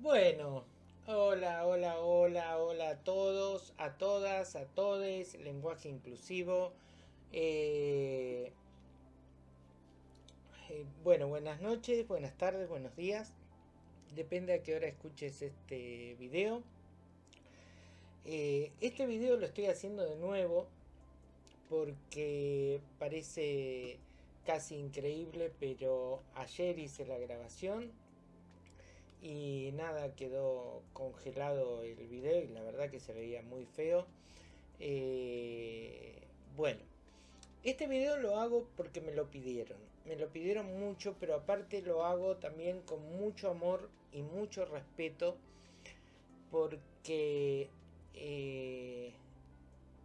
Bueno, hola, hola, hola, hola a todos, a todas, a todes, lenguaje inclusivo. Eh, eh, bueno, buenas noches, buenas tardes, buenos días. Depende a qué hora escuches este video. Eh, este video lo estoy haciendo de nuevo porque parece casi increíble, pero ayer hice la grabación y nada, quedó congelado el video y la verdad que se veía muy feo. Eh, bueno, este video lo hago porque me lo pidieron. Me lo pidieron mucho, pero aparte lo hago también con mucho amor y mucho respeto porque eh,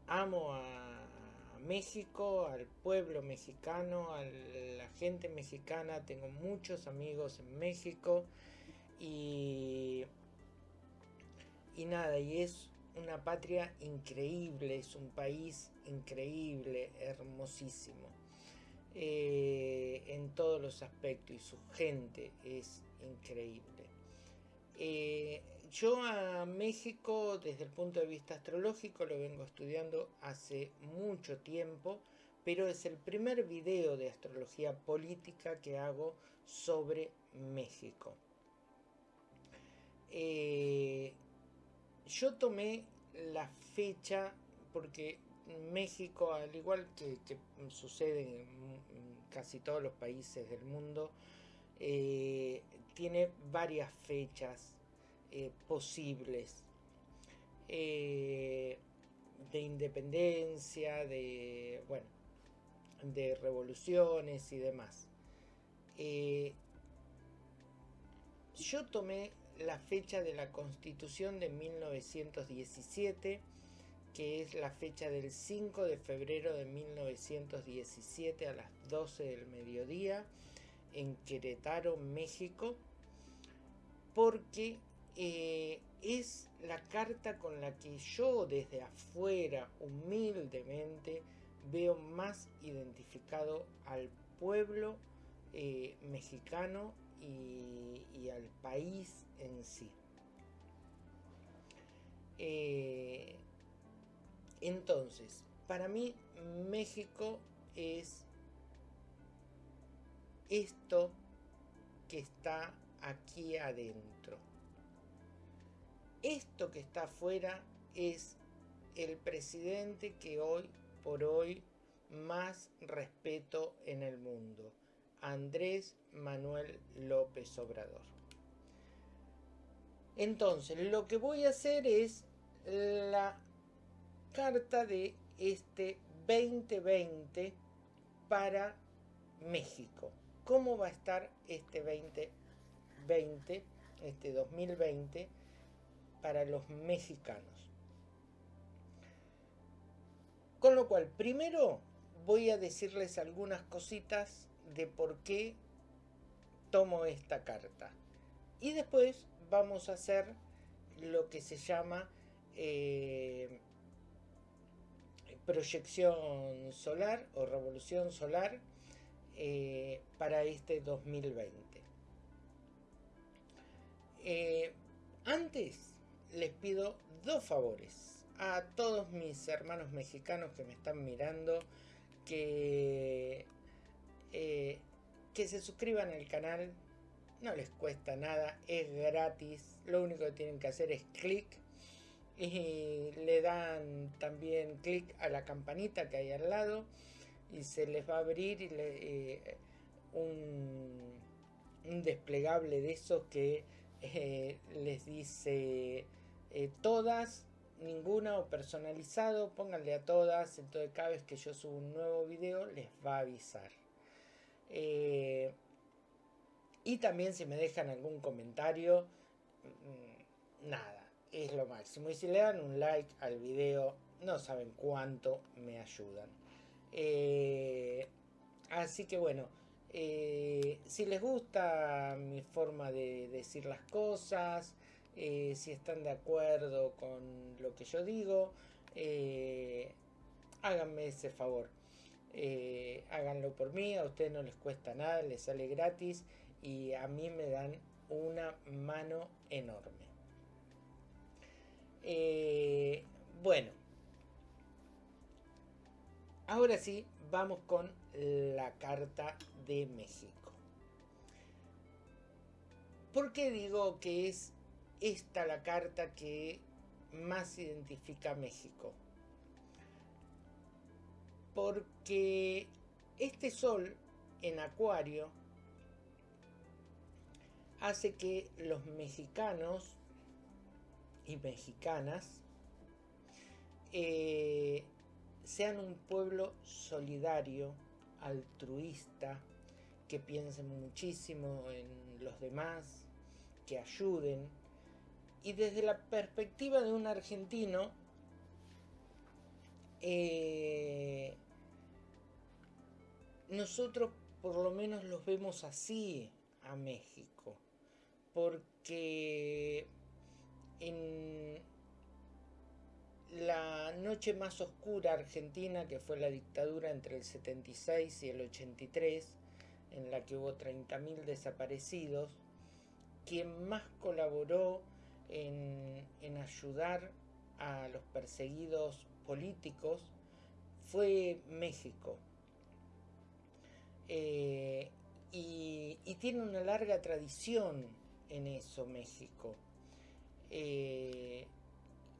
amo a México, al pueblo mexicano, a la gente mexicana. Tengo muchos amigos en México y, nada, y es una patria increíble, es un país increíble, hermosísimo. Eh, en todos los aspectos y su gente es increíble. Eh, yo a México desde el punto de vista astrológico lo vengo estudiando hace mucho tiempo, pero es el primer video de astrología política que hago sobre México. Eh, yo tomé la fecha porque México, al igual que, sucede en, casi todos los países del mundo, eh, tiene varias fechas eh, posibles de independencia, de, bueno, de revoluciones y demás. yo tomé la fecha de la constitución de 1917, que es la fecha del 5 de febrero de 1917 a las 12 del mediodía en Querétaro, México, porque eh, es la carta con la que yo desde afuera, humildemente, veo más identificado al pueblo eh, mexicano y, al país en sí. Eh, entonces, para mí México es esto que está aquí adentro. Esto que está afuera es el presidente que hoy por hoy más respeto en el mundo. Andrés Manuel López Obrador. Entonces, lo que voy a hacer es la carta de este 2020 para México. ¿Cómo va a estar este 2020, este 2020 para los mexicanos? Con lo cual, primero voy a decirles algunas cositas de por qué tomo esta carta. Y después vamos a hacer lo que se llama eh, proyección solar o revolución solar eh, para este 2020. Eh, antes les pido dos favores a todos mis hermanos mexicanos que me están mirando que eh, que se suscriban al canal, no les cuesta nada, es gratis, lo único que tienen que hacer es clic y le dan también clic a la campanita que hay al lado y se les va a abrir eh, un, desplegable de esos que eh, les dice todas, ninguna o personalizado, pónganle a todas, entonces cada vez que yo subo un nuevo video les va a avisar. Eh, y también si me dejan algún comentario, mm, nada, es lo máximo. Y si le dan un like al video, no saben cuánto me ayudan. Eh, así que bueno, eh, si les gusta mi forma de decir las cosas, si están de acuerdo con lo que yo digo, háganme ese favor. Eh, háganlo por mí, a ustedes no les cuesta nada, les sale gratis y a mí me dan una mano enorme. Eh, bueno, ahora sí, vamos con la carta de México. ¿Por qué digo que es esta la carta que más identifica a México? Porque este sol en Acuario hace que los mexicanos y mexicanas eh, sean un pueblo solidario, altruista, que piensen muchísimo en los demás, que ayuden. Y desde la perspectiva de un argentino, eh, nosotros por lo menos los vemos así a México, porque en la noche más oscura argentina, que fue la dictadura entre el 76 y el 83, en la que hubo 30.000 desaparecidos, quien más colaboró en, ayudar a los perseguidos políticos fue México. Eh, y, tiene una larga tradición en eso México. Eh,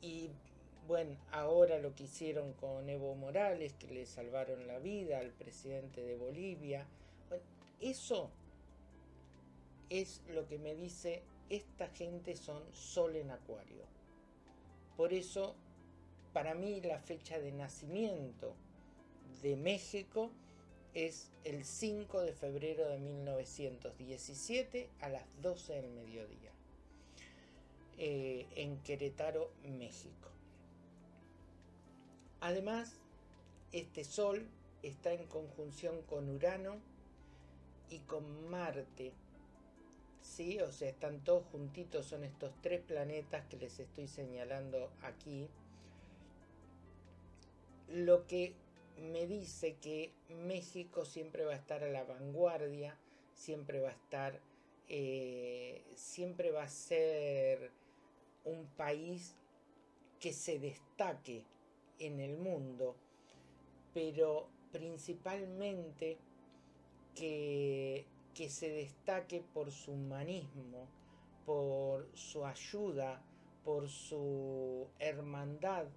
y bueno, ahora lo que hicieron con Evo Morales, que le salvaron la vida al presidente de Bolivia. eso es lo que me dice, esta gente son sol en acuario. Por eso, para mí la fecha de nacimiento de México es el 5 de febrero de 1917 a las 12 del mediodía, eh, en Querétaro, México. Además, este Sol está en conjunción con Urano y con Marte. ¿Sí? O sea, están todos juntitos, son estos tres planetas que les estoy señalando aquí. Lo que me dice que México siempre va a estar a la vanguardia, siempre va a estar, eh, siempre va a ser un país que se destaque en el mundo, pero principalmente que, que se destaque por su humanismo, por su ayuda, por su hermandad,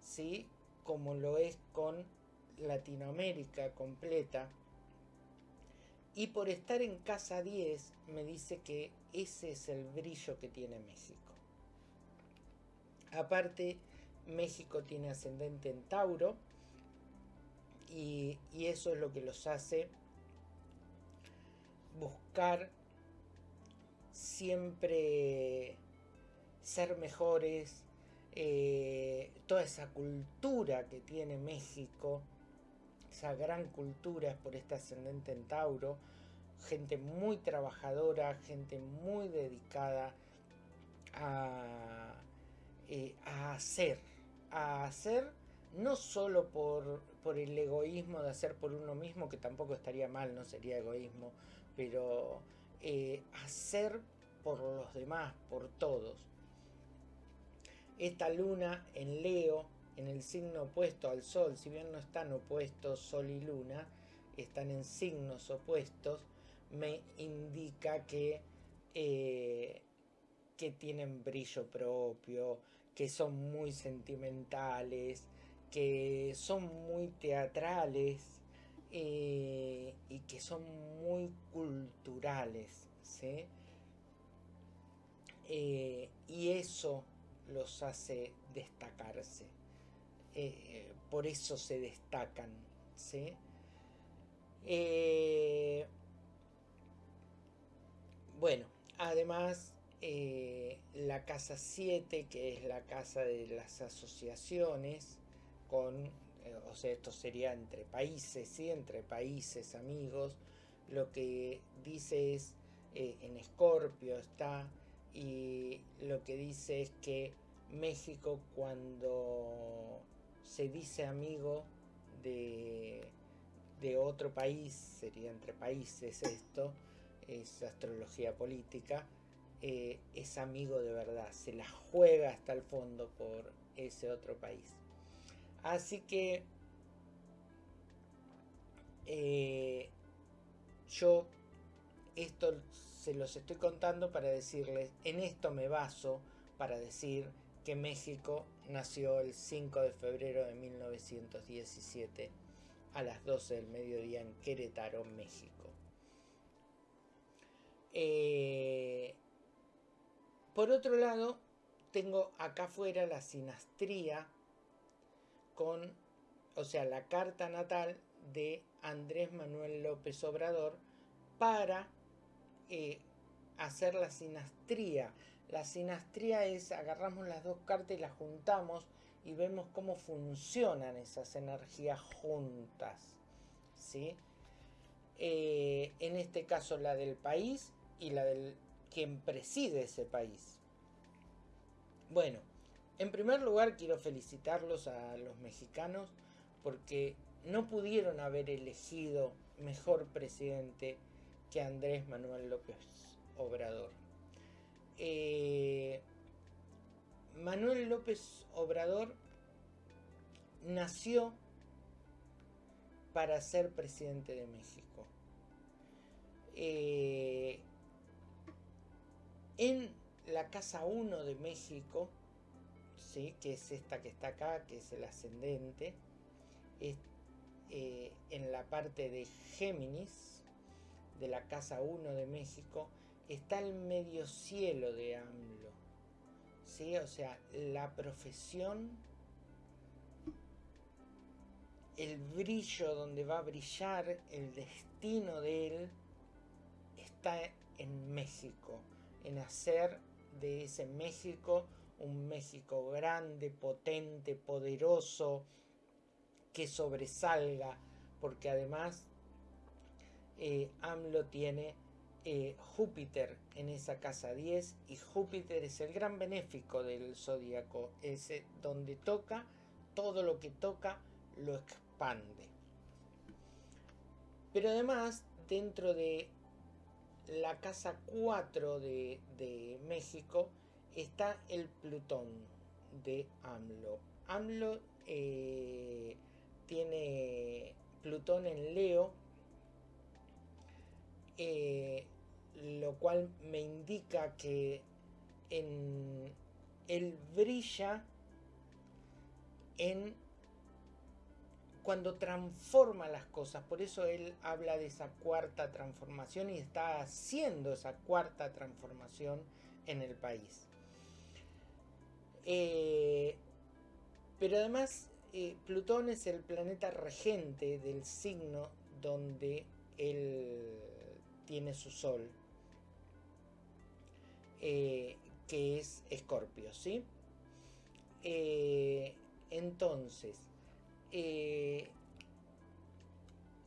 ¿sí? Como lo es con Latinoamérica completa. Y por estar en casa 10 me dice que ese es el brillo que tiene México. Aparte, México tiene ascendente en Tauro y, eso es lo que los hace buscar siempre ser mejores, eh, toda esa cultura que tiene México, esa gran cultura es por este ascendente en Tauro, gente muy trabajadora, gente muy dedicada a, eh, hacer, a hacer no solo por, por, el egoísmo de hacer por uno mismo, que tampoco estaría mal, no sería egoísmo, pero eh, hacer por los demás, por todos. Esta luna en Leo, en el signo opuesto al Sol, si bien no están opuestos Sol y Luna, están en signos opuestos, me indica que, eh, que tienen brillo propio, que son muy sentimentales, que son muy teatrales eh, y que son muy culturales. Eh, y eso los hace destacarse. Eh, por eso se destacan. bueno, además eh, la casa 7, que es la casa de las asociaciones, con, eh, o sea, esto sería entre países, ¿sí? entre países, amigos, lo que dice es, eh, en Escorpio está, y lo que dice es que México cuando se dice amigo de, de otro país, sería entre países esto, es astrología política, eh, es amigo de verdad, se la juega hasta el fondo por ese otro país. Así que eh, yo esto se los estoy contando para decirles, en esto me baso para decir que México nació el 5 de febrero de 1917 a las 12 del mediodía en Querétaro, México. Eh, por otro lado, tengo acá afuera la sinastría con, o sea, la carta natal de Andrés Manuel López Obrador para eh, hacer la sinastría. La sinastría es, agarramos las dos cartas y las juntamos y vemos cómo funcionan esas energías juntas. ¿sí? Eh, en este caso la del país y la del quien preside ese país. Bueno, en primer lugar quiero felicitarlos a los mexicanos porque no pudieron haber elegido mejor presidente que Andrés Manuel López Obrador. Eh, Manuel López Obrador nació para ser presidente de México. Eh, en la Casa 1 de México, ¿sí? que es esta que está acá, que es el ascendente, eh, en la parte de Géminis, de la Casa 1 de México, está el medio cielo de AMLO. ¿sí? O sea, la profesión, el brillo donde va a brillar, el destino de él, está en México, en hacer de ese México un México grande, potente, poderoso, que sobresalga, porque además eh, AMLO tiene eh, Júpiter en esa casa 10 y Júpiter es el gran benéfico del zodíaco, es donde toca, todo lo que toca lo expande. Pero además, dentro de la casa 4 de, México está el Plutón de AMLO. AMLO eh, tiene Plutón en Leo, eh, lo cual me indica que en, él brilla en cuando transforma las cosas. Por eso él habla de esa cuarta transformación y está haciendo esa cuarta transformación en el país. Eh, pero además, eh, Plutón es el planeta regente del signo donde él tiene su sol, eh, que es Escorpio, ¿sí? entonces, eh,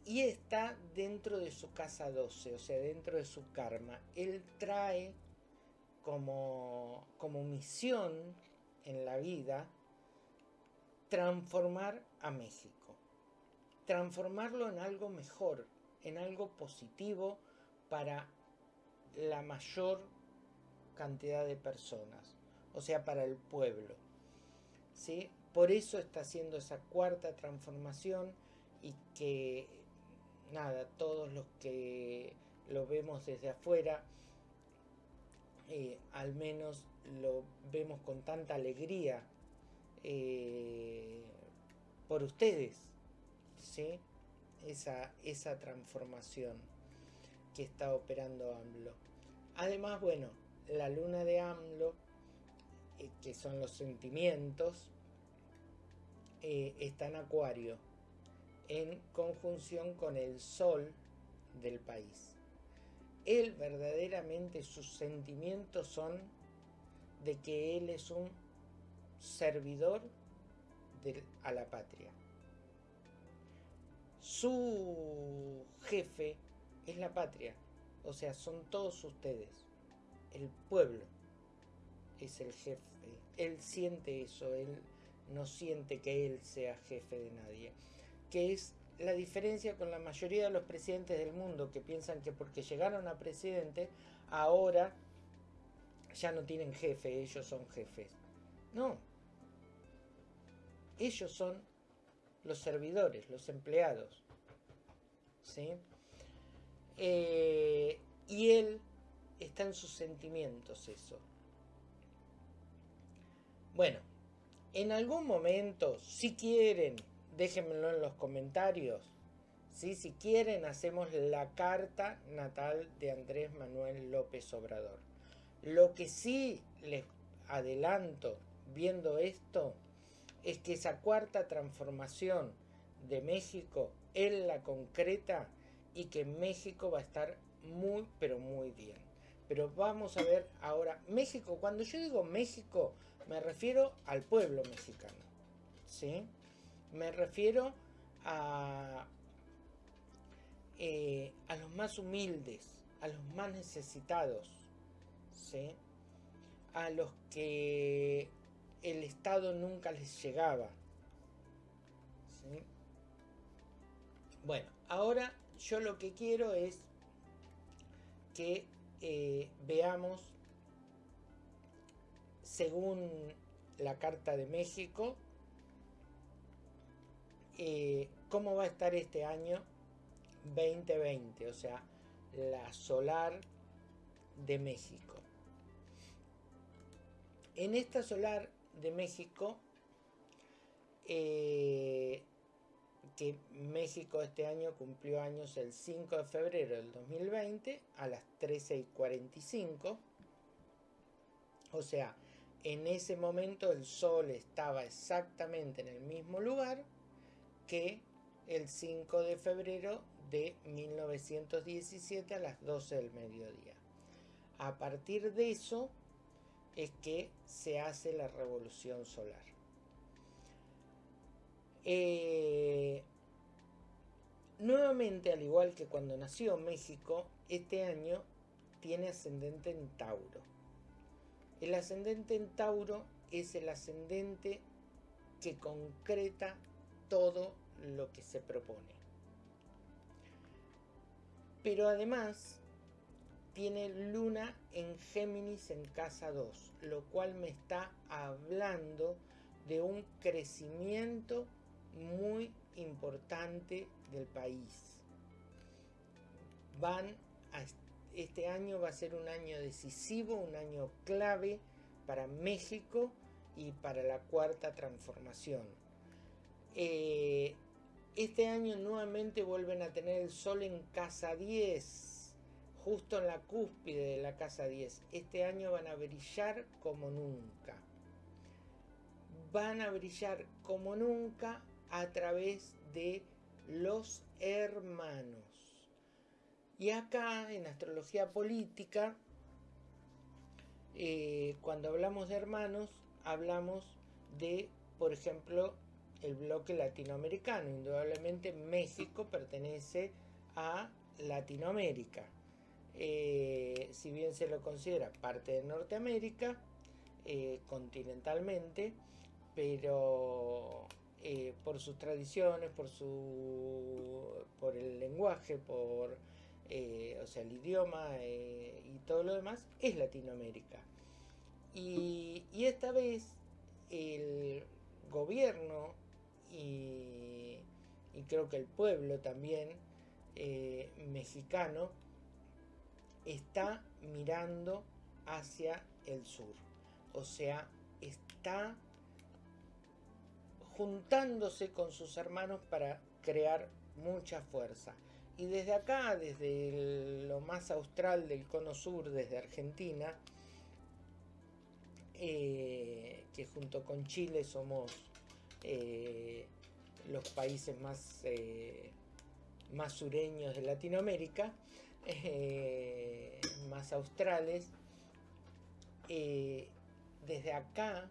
y está dentro de su casa 12, o sea, dentro de su karma. Él trae como, como misión en la vida transformar a México. Transformarlo en algo mejor, en algo positivo para la mayor cantidad de personas, o sea, para el pueblo. ¿sí? Por eso está haciendo esa cuarta transformación y que, nada, todos los que lo vemos desde afuera, eh, al menos lo vemos con tanta alegría eh, por ustedes, ¿sí? Esa, esa transformación que está operando AMLO. Además, bueno, la luna de AMLO, eh, que son los sentimientos, eh, está en Acuario, en conjunción con el Sol del país. Él verdaderamente sus sentimientos son de que él es un servidor a la patria. Su jefe es la patria, o sea, son todos ustedes. El pueblo es el jefe. Él siente eso, él no siente que él sea jefe de nadie, que es la diferencia con la mayoría de los presidentes del mundo que piensan que porque llegaron a presidente, ahora ya no tienen jefe, ellos son jefes. No. Ellos son los servidores, los empleados. ¿Sí? Eh, y él está en sus sentimientos eso. Bueno, en algún momento, si quieren, déjenmelo en los comentarios. Si quieren, hacemos la carta natal de Andrés Manuel López Obrador. Lo que sí les adelanto viendo esto es que esa cuarta transformación de México él la concreta y que México va a estar muy pero muy bien. Pero vamos a ver ahora, México, cuando yo digo México, me refiero al pueblo mexicano. ¿Sí? Me refiero a, eh, a los más humildes, a los más necesitados, ¿sí? a los que el Estado nunca les llegaba. ¿sí? Bueno, ahora yo lo que quiero es que eh, veamos, según la Carta de México, eh, cómo va a estar este año 2020, o sea, la solar de México. En esta solar de México, eh, que México este año cumplió años el 5 de febrero del 2020 a las 13 y 45, o sea, en ese momento el sol estaba exactamente en el mismo lugar que el 5 de febrero de 1917 a las 12 del mediodía. A partir de eso es que se hace la revolución solar. Eh, nuevamente, al igual que cuando nació México, este año tiene ascendente en Tauro. El ascendente en Tauro es el ascendente que concreta todo lo que se propone. Pero además tiene luna en Géminis en casa 2, lo cual me está hablando de un crecimiento muy importante del país. Van este año va a ser un año decisivo, un año clave para México y para la cuarta transformación. Eh, este año nuevamente vuelven a tener el sol en casa 10, justo en la cúspide de la casa 10. Este año van a brillar como nunca. Van a brillar como nunca a través de los hermanos. Y acá en astrología política, eh, cuando hablamos de hermanos, hablamos de, por ejemplo, el bloque latinoamericano. Indudablemente México pertenece a Latinoamérica. Eh, si bien se lo considera parte de Norteamérica, eh, continentalmente, pero eh, por sus tradiciones, por, su, por el lenguaje, por o sea, el idioma y todo lo demás, es Latinoamérica. Y, esta vez el gobierno y, creo que el pueblo también eh, mexicano está mirando hacia el sur. O sea, está juntándose con sus hermanos para crear mucha fuerza. Y desde acá, desde lo más austral del cono sur, desde Argentina, eh, que junto con Chile somos eh, los países más, eh, más sureños de Latinoamérica, más australes, desde acá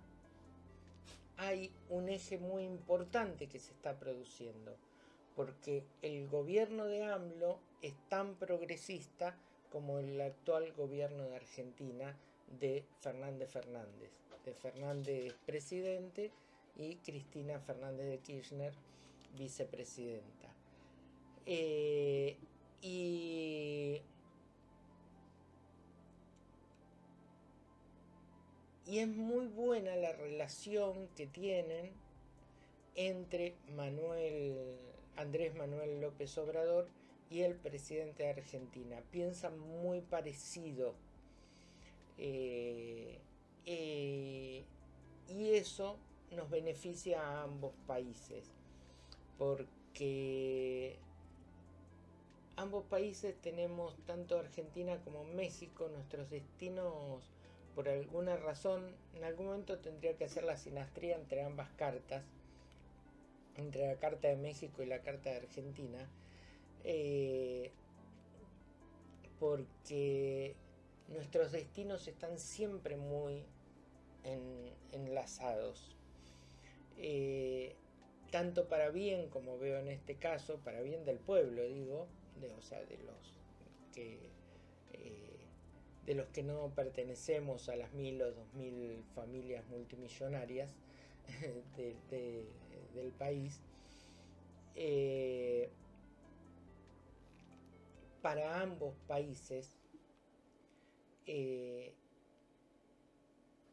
hay un eje muy importante que se está produciendo, porque el gobierno de AMLO es tan progresista como el actual gobierno de Argentina de Fernández Fernández, de Fernández presidente y Cristina Fernández de Kirchner, vicepresidenta. Eh, y, y es muy buena la relación que tienen entre Andrés Manuel López Obrador y el presidente de Argentina. Piensan muy parecido. Eh, eh, y eso nos beneficia a ambos países. Porque ambos países tenemos, tanto Argentina como México, nuestros destinos, por alguna razón, en algún momento tendría que hacer la sinastría entre ambas cartas, entre la Carta de México y la Carta de Argentina, eh, porque nuestros destinos están siempre muy enlazados. Eh, tanto para bien, como veo en este caso, para bien del pueblo, digo, de, o sea, de los que eh, de los que no pertenecemos a las mil o dos mil familias multimillonarias del país, eh, para ambos países eh,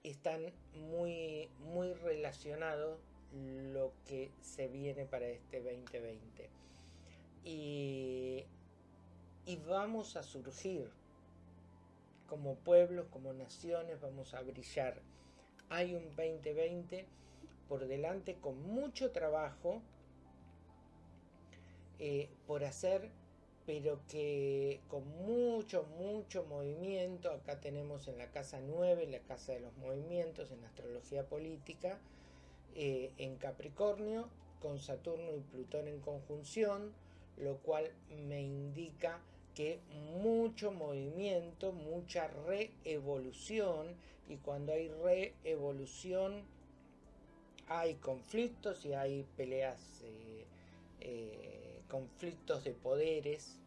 están muy, muy relacionados lo que se viene para este 2020. Y, y vamos a surgir como pueblos, como naciones, vamos a brillar. Hay un 2020 por delante con mucho trabajo eh, por hacer pero que con mucho, mucho movimiento, acá tenemos en la casa 9, la casa de los movimientos, en astrología política, eh, en Capricornio, con Saturno y Plutón en conjunción, lo cual me indica que mucho movimiento, mucha reevolución, y cuando hay reevolución hay conflictos y hay peleas, eh, eh, conflictos de poderes,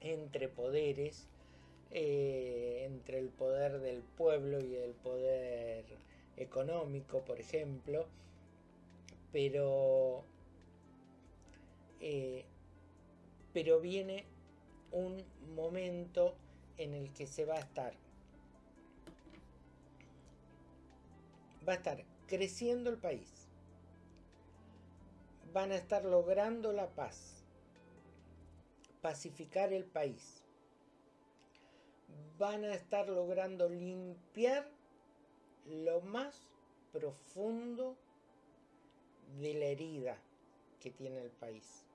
entre poderes, eh, entre el poder del pueblo y el poder económico, por ejemplo, pero, eh, pero viene un momento en el que se va a estar va a estar creciendo el país van a estar logrando la paz pacificar el país. Van a estar logrando limpiar lo más profundo de la herida que tiene el país.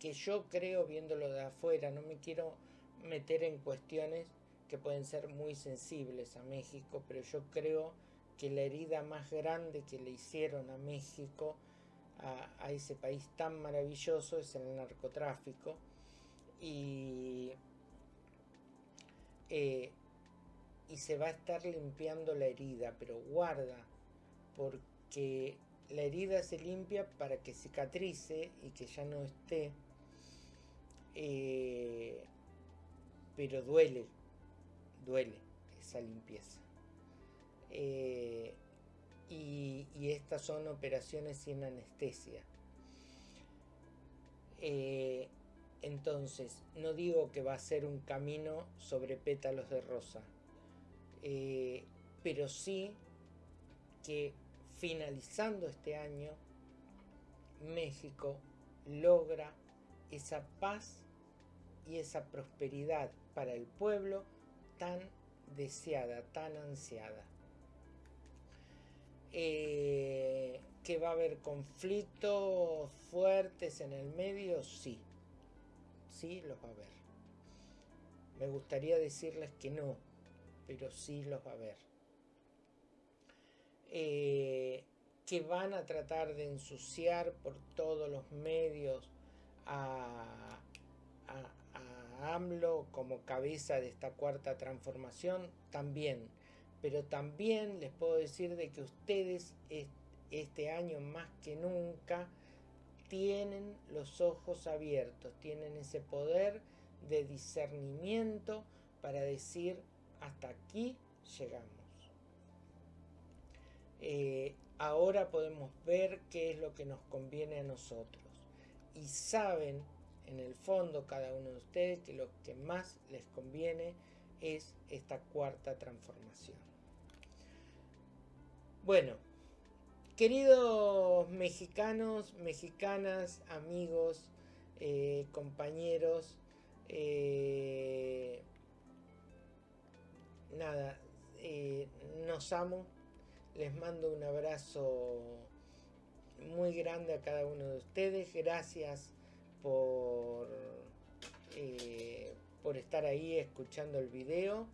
Que yo creo, viéndolo de afuera, no me quiero meter en cuestiones que pueden ser muy sensibles a México, pero yo creo que la herida más grande que le hicieron a México a, ese país tan maravilloso es el narcotráfico. Y, eh, y se va a estar limpiando la herida, pero guarda, porque la herida se limpia para que cicatrice y que ya no esté, eh, pero duele, duele esa limpieza. Eh, y, estas son operaciones sin anestesia. Eh, entonces, no digo que va a ser un camino sobre pétalos de rosa, pero sí que finalizando este año, México logra esa paz y esa prosperidad para el pueblo tan deseada, tan ansiada. Eh, que va a haber conflictos fuertes en el medio, sí, sí los va a haber. Me gustaría decirles que no, pero sí los va a haber. Eh, que van a tratar de ensuciar por todos los medios a, a, AMLO como cabeza de esta cuarta transformación, también pero también les puedo decir de que ustedes este año más que nunca tienen los ojos abiertos, tienen ese poder de discernimiento para decir hasta aquí llegamos. Eh, ahora podemos ver qué es lo que nos conviene a nosotros. y saben en el fondo cada uno de ustedes que lo que más les conviene es esta cuarta transformación. Bueno, queridos mexicanos, mexicanas, amigos, eh, compañeros, eh, nada, eh, nos amo, les mando un abrazo muy grande a cada uno de ustedes, gracias por, por estar ahí escuchando el video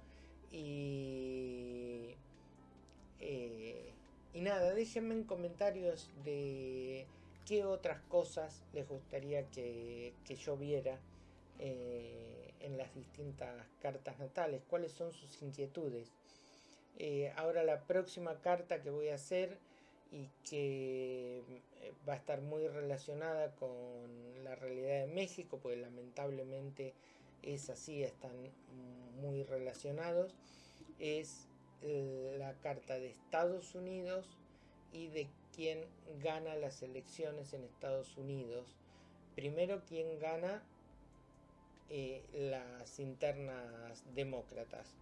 y, y nada, déjenme en comentarios de qué otras cosas les gustaría que, yo viera eh, en las distintas cartas natales, cuáles son sus inquietudes. Eh, ahora la próxima carta que voy a hacer y que eh, va a estar muy relacionada con la realidad de México, porque lamentablemente es así, están muy relacionados, es la carta de Estados Unidos y de quién gana las elecciones en Estados Unidos. Primero, quién gana eh, las internas demócratas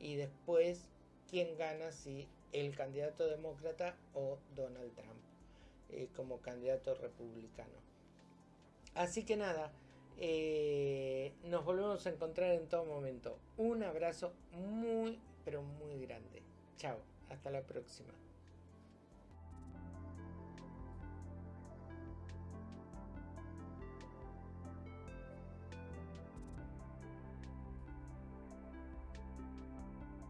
y después quién gana si el candidato demócrata o Donald Trump eh, como candidato republicano. Así que nada, eh, nos volvemos a encontrar en todo momento. Un abrazo muy, pero muy grande. Chao, hasta la próxima.